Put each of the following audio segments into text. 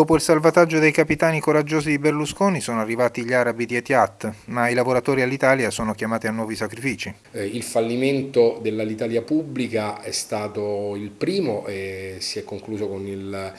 Dopo il salvataggio dei capitani coraggiosi di Berlusconi sono arrivati gli arabi di Etihad, ma i lavoratori all'Italia sono chiamati a nuovi sacrifici. Eh, il fallimento dell'Alitalia pubblica è stato il primo e si è concluso con il,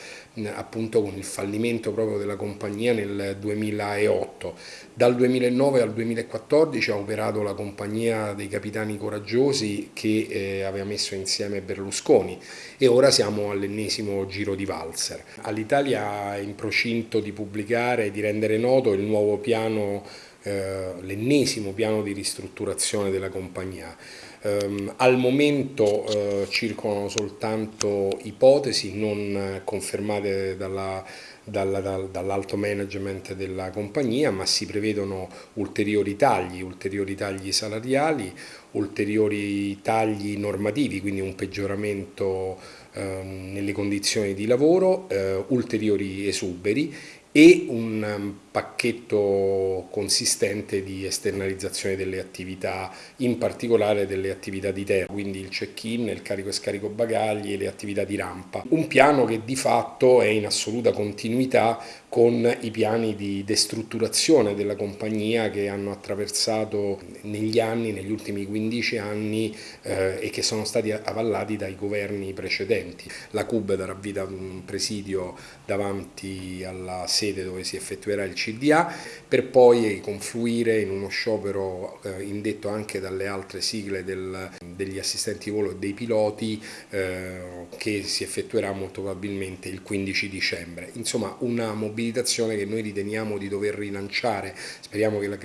appunto, con il fallimento proprio della compagnia nel 2008. Dal 2009 al 2014 ha operato la compagnia dei capitani coraggiosi che eh, aveva messo insieme Berlusconi e ora siamo all'ennesimo giro di valzer. All'Italia in procinto di pubblicare e di rendere noto il nuovo piano, eh, l'ennesimo piano di ristrutturazione della compagnia. Um, al momento uh, circolano soltanto ipotesi non confermate dalla, dalla, dal, dall'alto management della compagnia, ma si prevedono ulteriori tagli, ulteriori tagli salariali, ulteriori tagli normativi, quindi un peggioramento um, nelle condizioni di lavoro, uh, ulteriori esuberi e un um, pacchetto consistente di esternalizzazione delle attività, in particolare delle attività di terra, quindi il check-in, il carico e scarico bagagli e le attività di rampa. Un piano che di fatto è in assoluta continuità con i piani di destrutturazione della compagnia che hanno attraversato negli anni, negli ultimi 15 anni eh, e che sono stati avallati dai governi precedenti. La CUB darà vita ad un presidio davanti alla sede dove si effettuerà il CDA per poi confluire in uno sciopero eh, indetto anche dalle altre sigle del, degli assistenti volo e dei piloti eh, che si effettuerà molto probabilmente il 15 dicembre. Insomma una mobilitazione che noi riteniamo di dover rilanciare, speriamo che la,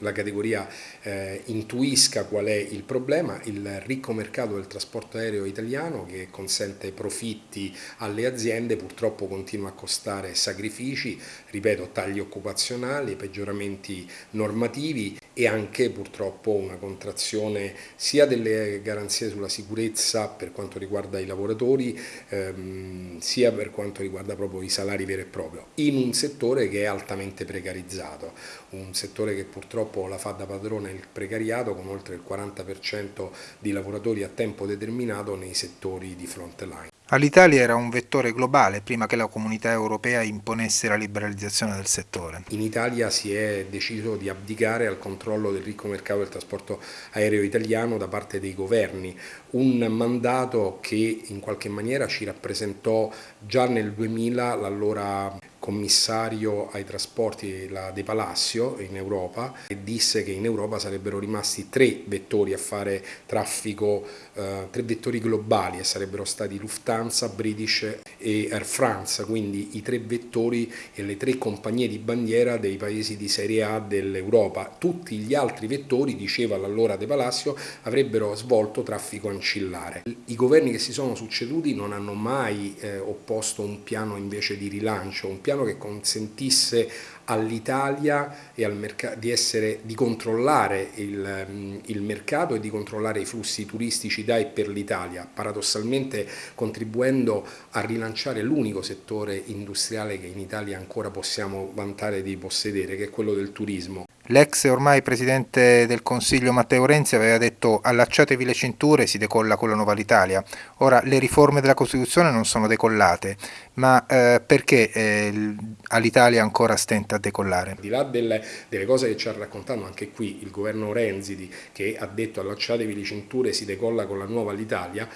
la categoria eh, intuisca qual è il problema, il ricco mercato del trasporto aereo italiano che consente profitti alle aziende purtroppo continua a costare sacrifici, ripeto tagli occupazionali, peggioramenti normativi e anche purtroppo una contrazione sia delle garanzie sulla sicurezza per quanto riguarda i lavoratori ehm, sia per quanto riguarda proprio i salari veri e propri in un settore che è altamente precarizzato, un settore che purtroppo la fa da padrone il precariato con oltre il 40% di lavoratori a tempo determinato nei settori di front line. All'Italia era un vettore globale prima che la comunità europea imponesse la liberalizzazione del settore. In Italia si è deciso di abdicare al controllo del ricco mercato del trasporto aereo italiano da parte dei governi, un mandato che in qualche maniera ci rappresentò già nel 2000 l'allora commissario ai trasporti De Palacio in Europa e disse che in Europa sarebbero rimasti tre vettori a fare traffico, eh, tre vettori globali e sarebbero stati Lufthansa, British e Air France, quindi i tre vettori e le tre compagnie di bandiera dei paesi di serie A dell'Europa. Tutti gli altri vettori, diceva allora De Palacio, avrebbero svolto traffico ancillare. I governi che si sono succeduti non hanno mai eh, opposto un piano invece di rilancio, un piano piano che consentisse all'Italia al di, di controllare il, mm, il, mercato e di controllare i flussi turistici da e per l'Italia, paradossalmente contribuendo a rilanciare l'unico settore industriale che in Italia ancora possiamo vantare di possedere, che è quello del turismo. L'ex ormai presidente del Consiglio Matteo Renzi aveva detto allacciatevi le cinture si decolla con la nuova Italia. Ora le riforme della Costituzione non sono decollate, ma eh, perché eh, all'Italia ancora stenta a decollare? Al di là delle, delle, cose che ci ha raccontato anche qui il governo Renzi che ha detto allacciatevi le cinture si decolla con la nuova l'Italia,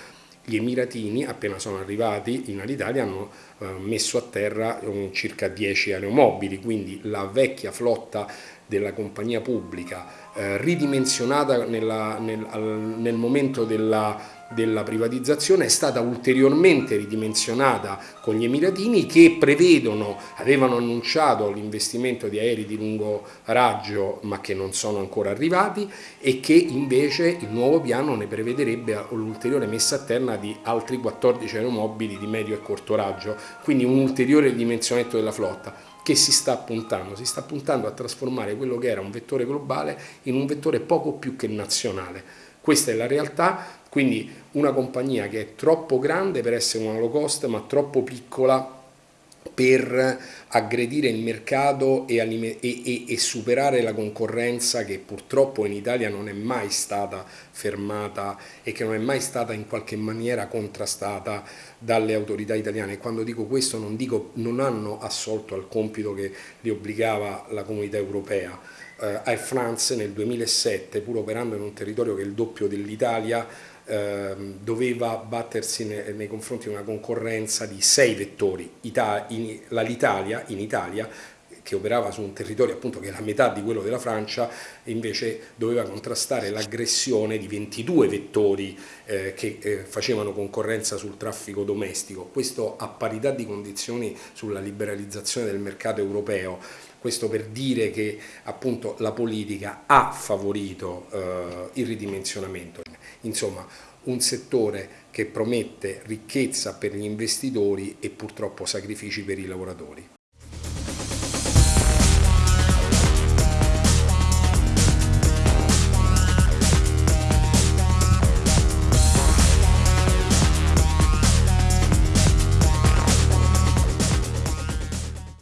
gli emiratini appena sono arrivati in Alitalia hanno eh, messo a terra um, circa 10 aeromobili, quindi la vecchia flotta della compagnia pubblica, eh, ridimensionata nella, nel, nel, momento della, della privatizzazione, è stata ulteriormente ridimensionata con gli emiratini che prevedono, avevano annunciato l'investimento di aerei di lungo raggio ma che non sono ancora arrivati e che invece il nuovo piano ne prevederebbe l'ulteriore messa a terra di altri 14 aeromobili di medio e corto raggio, quindi un ulteriore ridimensionamento della flotta che si sta puntando? Si sta puntando a trasformare quello che era un vettore globale in un vettore poco più che nazionale. Questa è la realtà, quindi una compagnia che è troppo grande per essere una low cost ma troppo piccola per aggredire il mercato e, e, e, e, superare la concorrenza che purtroppo in Italia non è mai stata fermata e che non è mai stata in qualche maniera contrastata dalle autorità italiane. Quando dico questo non dico non hanno assolto al compito che li obbligava la comunità europea. Eh, Air France nel 2007, pur operando in un territorio che è il doppio dell'Italia, doveva battersi nei, confronti di una concorrenza di sei vettori. Ita in, L'Italia in Italia che operava su un territorio appunto che è la metà di quello della Francia, invece doveva contrastare l'aggressione di 22 vettori eh, che eh, facevano concorrenza sul traffico domestico. Questo a parità di condizioni sulla liberalizzazione del mercato europeo. Questo per dire che appunto la politica ha favorito eh, il ridimensionamento. Insomma, un settore che promette ricchezza per gli investitori e purtroppo sacrifici per i lavoratori.